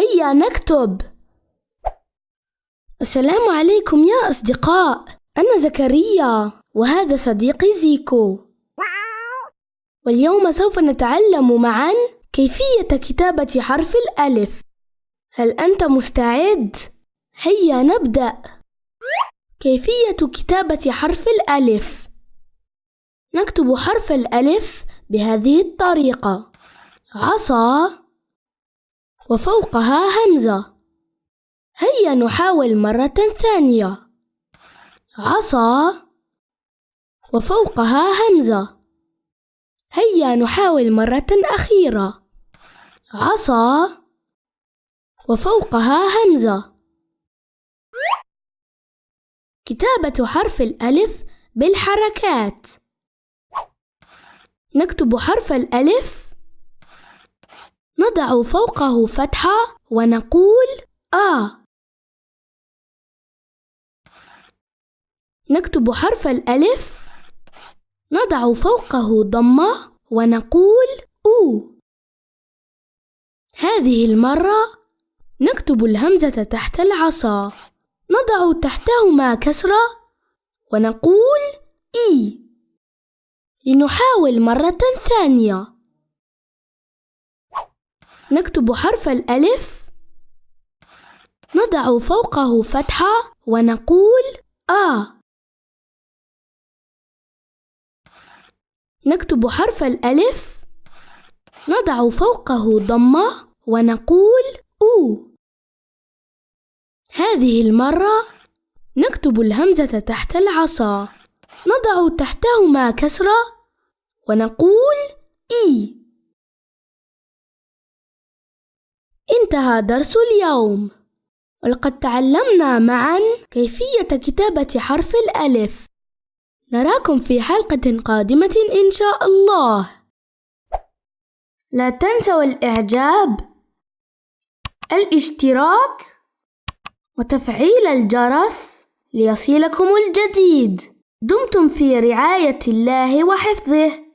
هيا نكتب. السلام عليكم يا أصدقاء أنا زكريا وهذا صديقي زيكو. واليوم سوف نتعلم معا كيفية كتابة حرف الألف. هل أنت مستعد؟ هيا نبدأ. كيفية كتابة حرف الألف؟ نكتب حرف الألف بهذه الطريقة. عصا. وفوقها همزة. هيا نحاول مرة ثانية. عصا. وفوقها همزة. هيا نحاول مرة أخيرة. عصا. وفوقها همزة. كتابة حرف الألف بالحركات. نكتب حرف الألف نضع فوقه فتحة ونقول آ. نكتب حرف الألف. نضع فوقه ضمة ونقول أو. هذه المرة نكتب الهمزة تحت العصا. نضع تحتهما كسرة ونقول إي. لنحاول مرة ثانية. نكتب حرف الألف. نضع فوقه فتحة ونقول آ. نكتب حرف الألف. نضع فوقه ضمة ونقول أو. هذه المرة نكتب الهمزة تحت العصا. نضع تحتهما كسرة ونقول إي. أنتهى درس اليوم. ولقد تعلمنا معا كيفية كتابة حرف الألف. نراكم في حلقة قادمة إن شاء الله. لا تنسوا الإعجاب الاشتراك وتفعيل الجرس ليصلكم الجديد. دمتم في رعاية الله وحفظه.